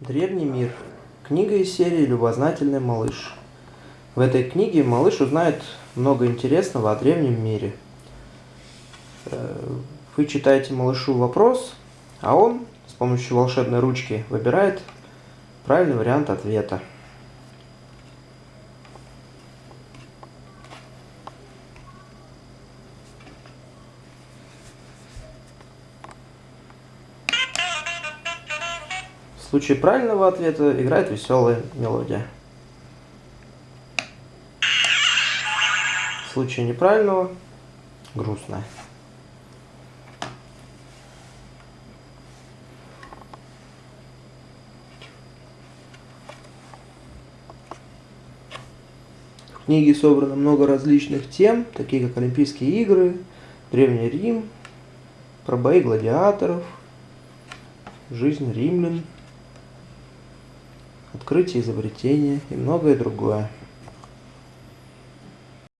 Древний мир. Книга из серии «Любознательный малыш». В этой книге малыш узнает много интересного о древнем мире. Э, вы читаете малышу вопрос, а он с помощью волшебной ручки выбирает правильный вариант ответа. В случае правильного ответа играет веселая мелодия. В случае неправильного – грустная. В книге собрано много различных тем, такие как Олимпийские игры, Древний Рим, про бои гладиаторов, жизнь римлян – открытие изобретения и многое другое